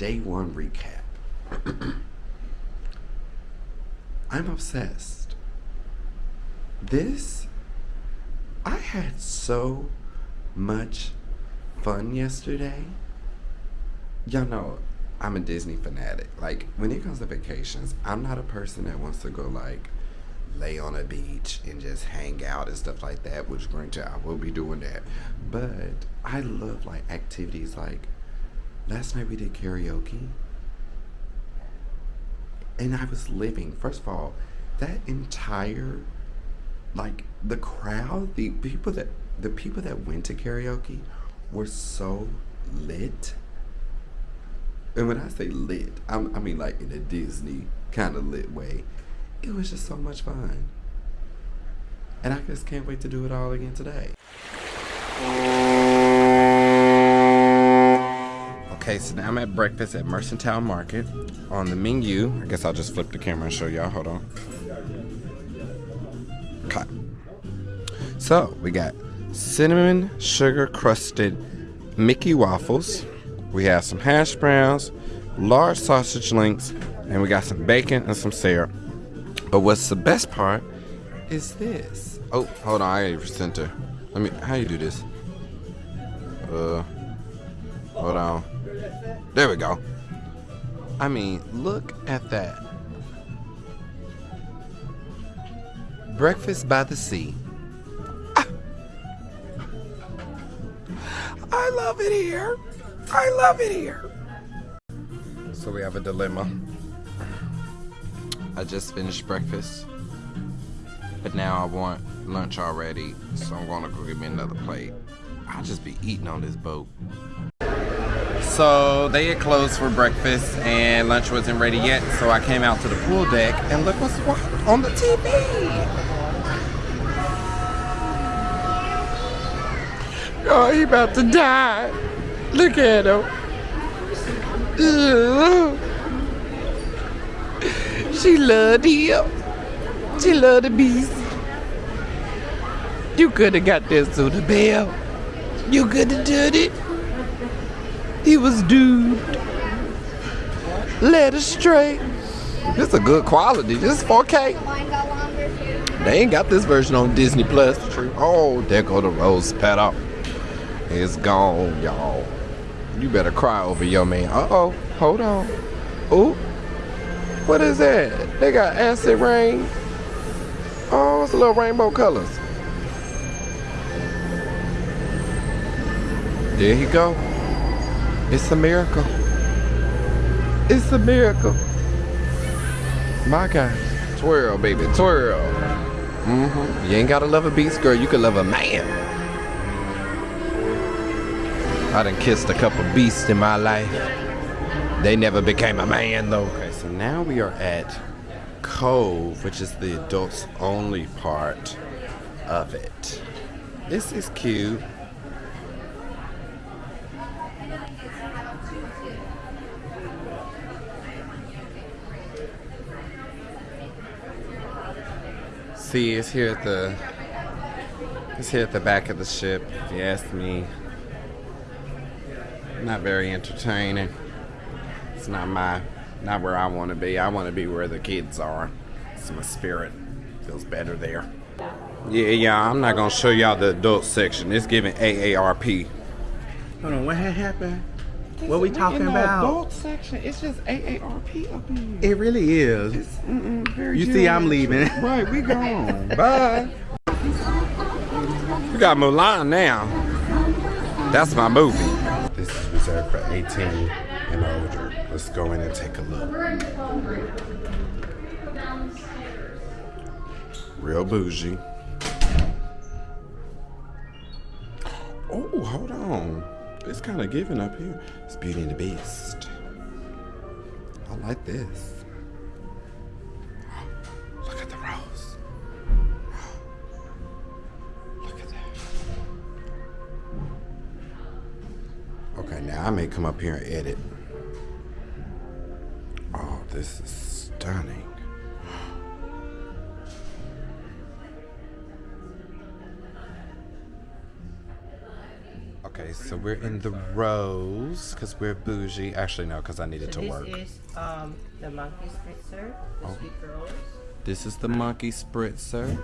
day one recap. I'm obsessed. This, I had so much fun yesterday. Y'all know I'm a Disney fanatic. Like, when it comes to vacations, I'm not a person that wants to go, like, lay on a beach and just hang out and stuff like that, which granted I will be doing that. But I love like activities like last night we did karaoke. And I was living. First of all, that entire like the crowd, the people that the people that went to karaoke were so lit. And when I say lit, I'm, I mean like in a Disney kind of lit way it was just so much fun. And I just can't wait to do it all again today. Okay, so now I'm at breakfast at Mercantile Market. On the menu, I guess I'll just flip the camera and show y'all. Hold on. Okay. So, we got cinnamon sugar crusted Mickey waffles. We have some hash browns, large sausage links, and we got some bacon and some syrup. But what's the best part is this. Oh, hold on, I gotta center. Let me, how you do this? Uh, hold on. There we go. I mean, look at that. Breakfast by the sea. Ah. I love it here. I love it here. So we have a dilemma. I just finished breakfast, but now I want lunch already, so I'm gonna go get me another plate. I'll just be eating on this boat. So they had closed for breakfast and lunch wasn't ready yet, so I came out to the pool deck and look what's on the TV. Oh, he about to die. Look at him. Ugh. She loved him. She loved the beast. You could have got this to the bell. You could have done it. He was doomed. Led astray. This is a good quality. This is 4K. They ain't got this version on Disney Plus. Oh, there go the rose petal. It's gone, y'all. You better cry over your man. Uh-oh. Hold on. Oh. What is that? They got acid rain. Oh, it's a little rainbow colors. There you go. It's a miracle. It's a miracle. My God. Twirl, baby, twirl. Mm-hmm. You ain't gotta love a beast, girl. You can love a man. I done kissed a couple beasts in my life. They never became a man, though. Okay, so now we are at Cove, which is the adults only part of it. This is cute. See, it's here at the it's here at the back of the ship, if you ask me. Not very entertaining. It's not my not where I want to be. I want to be where the kids are. So my spirit feels better there. Yeah, yeah, I'm not gonna show y'all the adult section. It's giving AARP. Hold on, what had happened? What we talking about? Adult section. It's just AARP up in here. It really is. It's, mm -mm, you see, I'm leaving. right, we gone. Bye. We got Mulan now. That's my movie. This is reserved for 18 and older. Let's go in and take a look. Real bougie. Oh, hold on. It's kind of giving up here. It's Beauty and the Beast. I like this. Look at the rose. Look at that. Okay, now I may come up here and edit. Oh, this is stunning. Okay, so we're in the rose because we're bougie. Actually, no, because I needed So to this work. is um, the monkey spritzer, the Oh. sweet rose. This is the monkey spritzer.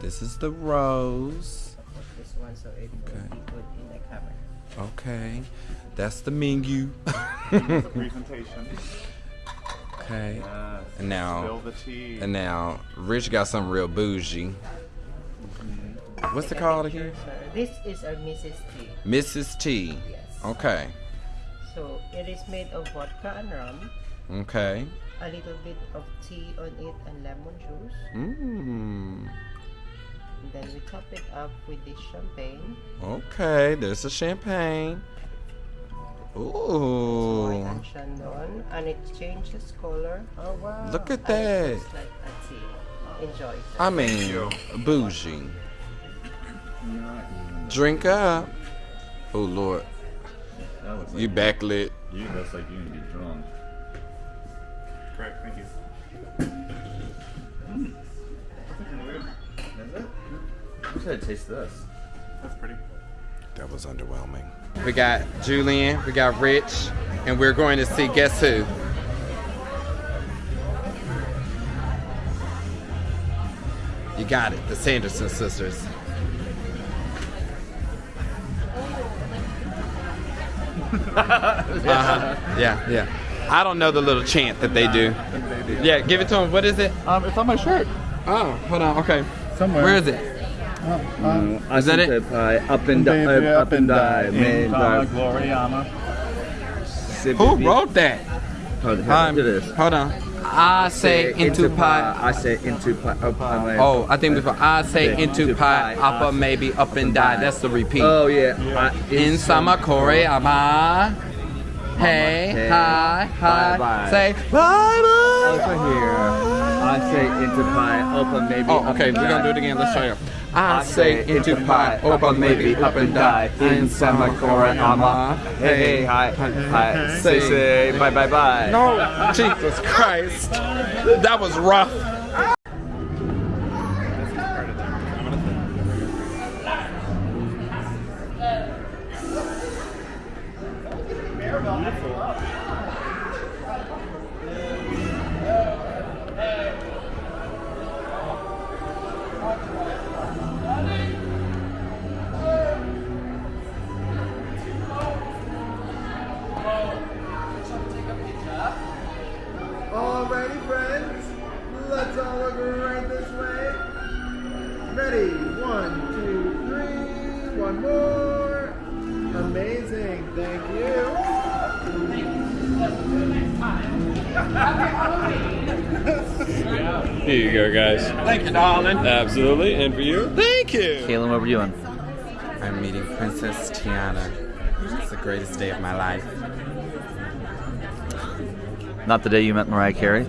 This is the rose. This one, so it will Okay. be put in the cupboard. Okay. That's the menu. Presentation. okay. Yes. And now Spill the tea. and now Rich got something real bougie. What's it a called again? This is a Mrs. T. Mrs. T. Yes. Okay. So it is made of vodka and rum, Okay. a little bit of tea on it and lemon juice. Mmm. Then we top it up with this champagne. Okay, there's the champagne. Ooh. and Chandon, and it changes color. Oh wow! Look at that. like a tea. Enjoy. sir. I mean, bougie. Drink up. Oh Lord, like you backlit. You looks like you need to be drunk. Great, thank you. Mm. Is it? I wish I had taste this. That's pretty. That was underwhelming. We got Julian, we got Rich, and we're going to see guess who? You got it, the Sanderson sisters. Uh-huh. Yeah, yeah. I don't know the little chant that they do. Yeah, give it to them. What is it? Um, it's on my shirt. Oh, hold on. Okay. Somewhere. Where is it? Is that it? Up and down, Baby, up and down, in man. comma, Gloriana. Who wrote that? Hold Um, on, hold on. I say into pie. I say into pie. Oh, I think before I say into pie, upper maybe up and die. That's the repeat. Oh yeah. I, In summer Koreama. Hey, Hey, hi, hi. Say bye Over here. I say into pie. Open maybe. Oh, okay, we're gonna do it again. Let's try it. I say into pie, open maybe up and die. In summer Koreama. Hey, hi, hi. Say, say, bye, bye, bye. No, Jesus Christ. That was rough. Alrighty, friends. Let's all look right this way. Ready? One, two, three. One more. Amazing. Thank you. Here you go, guys. Thank you, darling. Absolutely, and for you? Thank you. Kaylin, what were you doing? I'm meeting Princess Tiana. It's the greatest day of my life. Not the day you met Mariah Carey.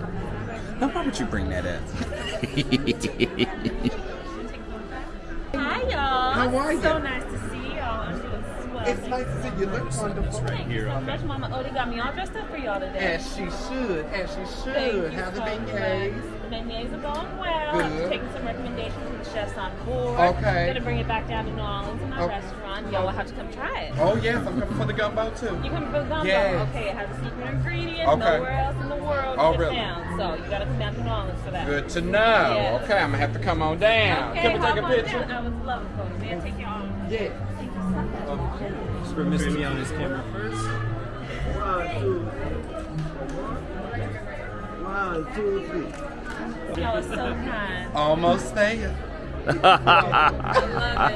Now, why would you bring that up? Hi, y'all. How are you? So nice to see y'all. I'm doing swell. It's nice to see you. Look wonderful. Thank you so much. Mama Odie got me all dressed up for y'all today. As she should. As she Thank should. you Have the so beignets. much. The beignets are going well. I'm Good. taking some recommendations from the chefs on board. Okay. Gonna bring it back down to New Orleans in my Okay. restaurant. Y'all will have to come try it. Oh yes, I'm coming for the gumbo too. You coming for the gumbo? Yes. Okay, it has a secret ingredient. Okay. Nowhere else in the world Oh, really? found. So you gotta come down to New Orleans for that. Good to know. Yes. Okay, I'm gonna have to come on down. Okay, Can we take a picture? down. I would love it, folks. Man, take your arm. Yeah. For Mr. Me on his camera first. One, two, three. Y'all are so kind. Almost there. I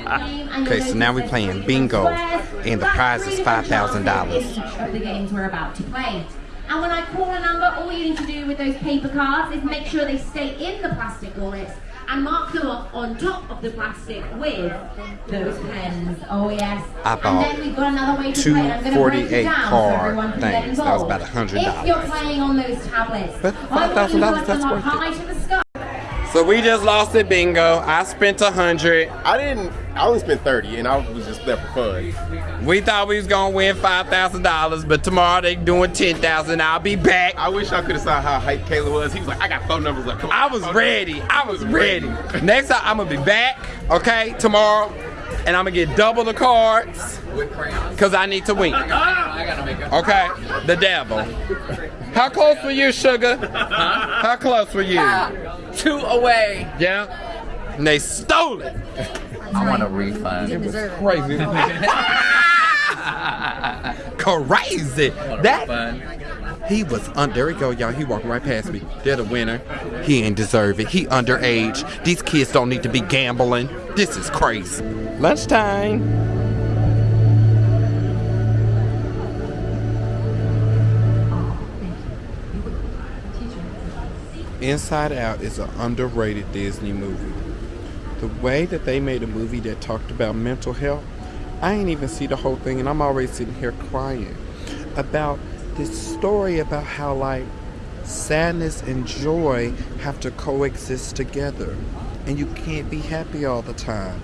love it. Okay, so now we're playing bingo, and the prize is $5,000. The games we're about to play. And when I call a number, all you need to do with those paper cards is make sure they stay in the plastic wallets and mark them off on top of the plastic with those pens. Oh yes. I and then we've got another way to play. I'm going to break it down so card everyone can get things. That was involved. about $100. If you're playing on those tablets, But I want you to $5,000, put them that's up worth it. to the sky. So we just lost at bingo. I spent a hundred. I didn't. I only spent thirty, and I was just there for fun. We thought we was gonna win five thousand dollars, but tomorrow they doing ten thousand. I'll be back. I wish I could have saw how hype Kayla was. He was like, "I got phone numbers." Like, on, I was phone ready. I was ready. Next time I'm gonna be back. Okay, tomorrow. and I'm gonna get double the cards because I need to win. Okay, the devil. How close were you, Sugar? How close were you? Two away. Yeah. And they stole it. I want a refund. It was crazy. Crazy. That Fun. he was un- there we go, y'all. He walked right past me. They're the winner. He ain't deserve it. He underage. These kids don't need to be gambling. This is crazy. Lunchtime. Inside Out is an underrated Disney movie. The way that they made a movie that talked about mental health, I ain't even see the whole thing, and I'm already sitting here crying about this story about how like sadness and joy have to coexist together, and you can't be happy all the time,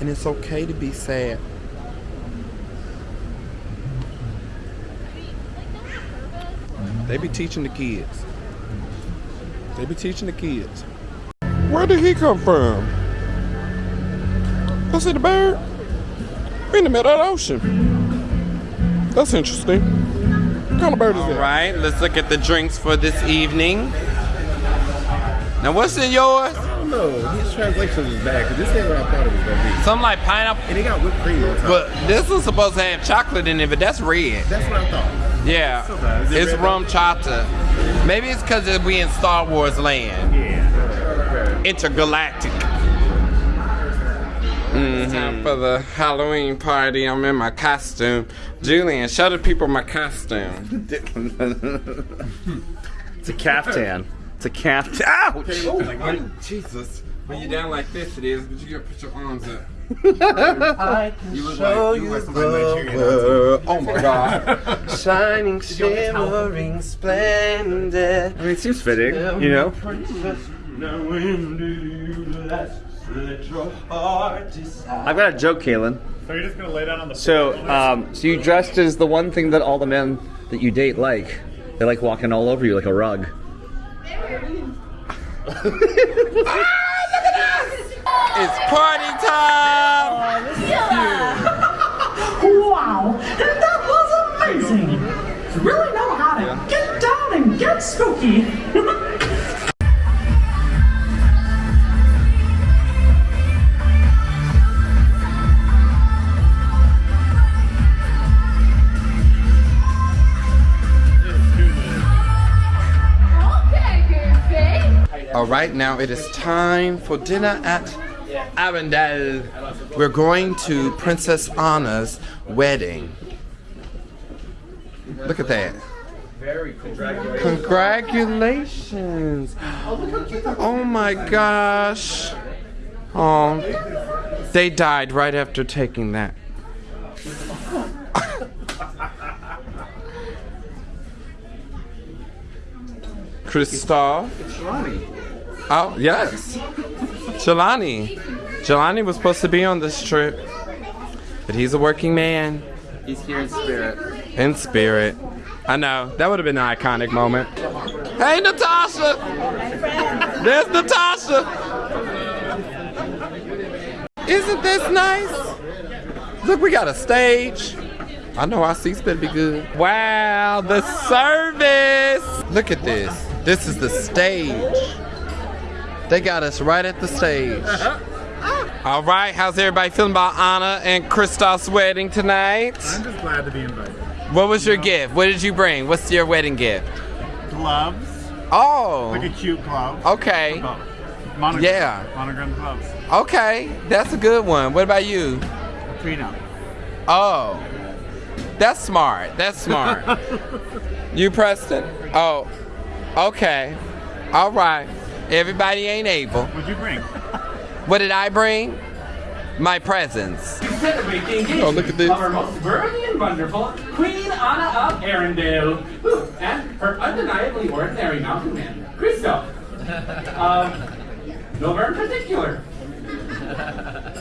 and it's okay to be sad. They be teaching the kids. They be teaching the kids. Where did he come from? I see the bird. We in the middle of the ocean. That's interesting. What kind of bird is that? All right, let's look at the drinks for this evening. Now, what's in yours? I don't know. His translation is bad because this ain't what I thought it was gonna be. Something like pineapple. And it got whipped cream on top. But this was supposed to have chocolate in it, but that's red. That's what I thought. Yeah, bad. Is it it's RumChata. Maybe it's because we in Star Wars land. Yeah. Intergalactic. Mm-hmm. Time for the Halloween party. I'm in my costume. Julian, show the people my costume. It's a caftan. It's a caftan. Ouch! Oh, Jesus. When you're down like this, it is, but you gotta put your arms up. I can You look show like- you you look like the world. Oh my God. Shining, shimmering, splendid. I mean, it seems fitting, you know? Now when do you last let your heart decide? I've got a joke, Kaylin. So you're just gonna lay down on the So, um, so you dressed as the one thing that all the men that you date like. They like walking all over you like a rug. It's party time! Wow, that was amazing! You really know how to get down and get spooky. right, now it is time for dinner at Arendelle. We're going to Princess Anna's wedding. Look at that. Very Congratulations. Oh my gosh. Oh, they died right after taking that. Kristoff. Oh, yes. Jelani. Jelani was supposed to be on this trip, but he's a working man He's here in spirit. in spirit. I know. That would have been an iconic moment. Hey, Natasha! There's Natasha! Isn't this nice? Look, we got a stage. I know our seats better be good. Wow, the service! Look at this. This is the stage. They got us right at the stage. Uh-huh. All right, how's everybody feeling about Anna and Kristoff's wedding tonight? I'm just glad to be invited. What was your gift? What did you bring? What's your wedding gift? Gloves, Oh, like a cute glove. okay. Monogram, Yeah. Monogram gloves. Okay, that's a good one. What about you? A Prenup. Oh, that's smart. That's smart. you, Preston? Oh, okay. All right. Everybody ain't able. What'd you bring? What did I bring? My presents. Celebrate the engagement Oh, look at this. of our most worthy and wonderful Queen Anna of Arendelle, Ooh, and her undeniably ordinary mountain man, Kristoff. Um, nowhere in particular.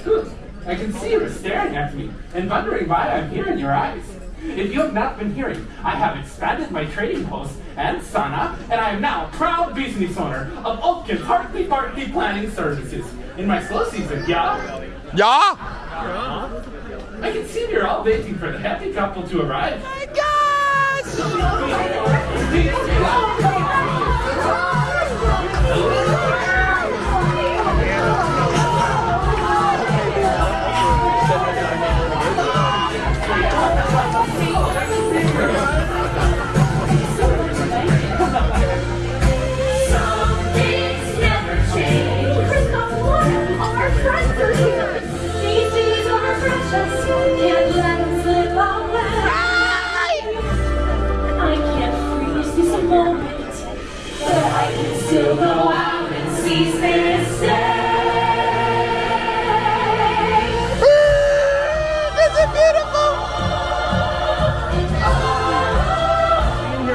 Ooh, I can see you are staring at me and wondering why I'm here in your eyes. If you have not been hearing, I have expanded my trading post and Sana, and I am now proud business owner of Oatkin Hartley Bartley Planning Services. In my slow season, yeah? Yeah? I can see you're all waiting for the happy couple to arrive. My Some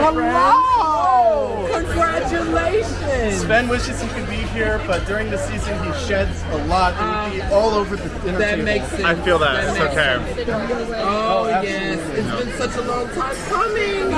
Hello! Congratulations! Sven wishes he could here, but during the season he sheds a lot and he'd be all over the dinner That table. makes sense. I feel that. That it's makes okay. Oh, Oh, yes, absolutely. it's been such a long time coming.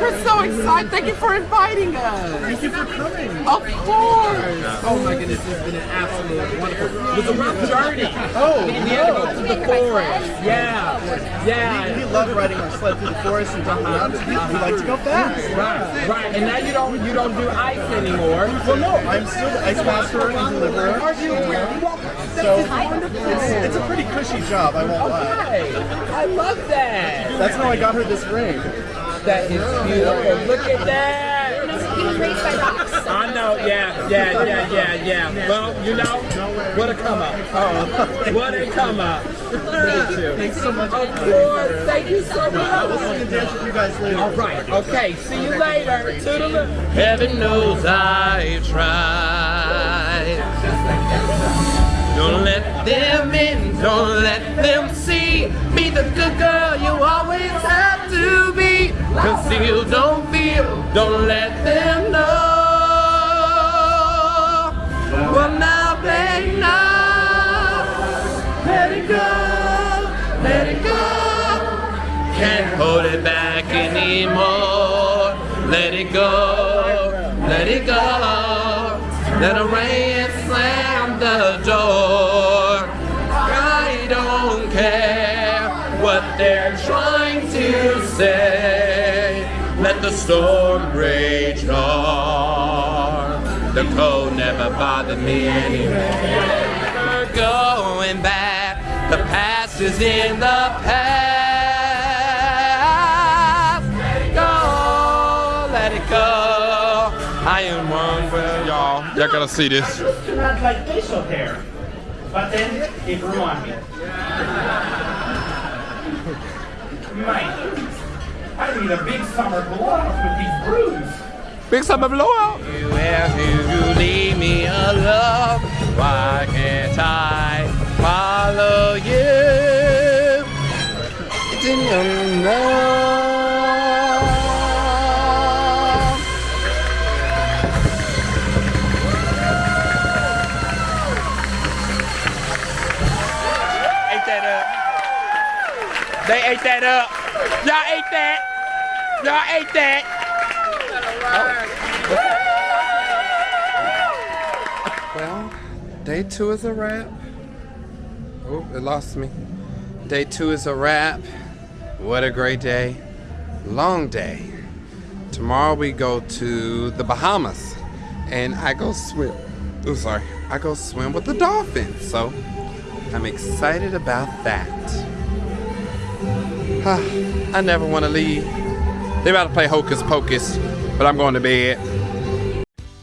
We're so excited. Thank you for inviting us. Thank you for coming. Of course. Oh my goodness, it's been an absolute wonderful. It was a rough journey. Oh, oh, we had to go to the forest. Yeah, yeah. We, we love riding our sled through the forest and jumping. We, we like to go fast. Right, right. And now you don't you don't do ice anymore. Well, no, I'm still the ice master and deliverer. Are you? So it's, it's a pretty cushy job, I won't lie. Okay. I love that. That's how I got her this ring. That is beautiful. Look at that. I know, yeah, yeah, yeah, yeah, yeah. Well, you know, what a come up. Oh, what a come up. Thank you. Thanks so much. Of course, thank you so much. I'll much. sing and dance with you guys later. All right, okay, see you later. Toodaloo. Heaven knows I tried. Don't let them in, don't let them see. Be the good girl you always have to be. Conceal, don't feel, don't let them know. Well, now, babe, now. Let it go, let it go. Can't hold it back anymore. Let it go, let it go. Let the rain slam the door. Storm rage on. The cold never bothered me anymore. Never going back. The past is in the past. Let it go, let it go. I am one for y'all. Y'all gotta see this. Not like facial hair, but then it grew me. Mike, I need a big summer blowout with these brews. Big summer blowout. You have to leave me alone. Why can't I follow you? Didn't know. Ate. They ate that up. Y'all ate that. Y'all ate that. Well, day two is a wrap. Oh, it lost me. Day two is a wrap. What a great day. Long day. Tomorrow we go to the Bahamas and I go swim. Oh, sorry. I go swim with the dolphins. So I'm excited about that. I never want to leave. They about to play Hocus Pocus, but I'm going to bed.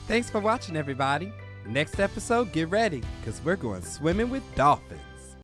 Thanks for watching, everybody. Next episode, get ready, because we're going swimming with dolphins.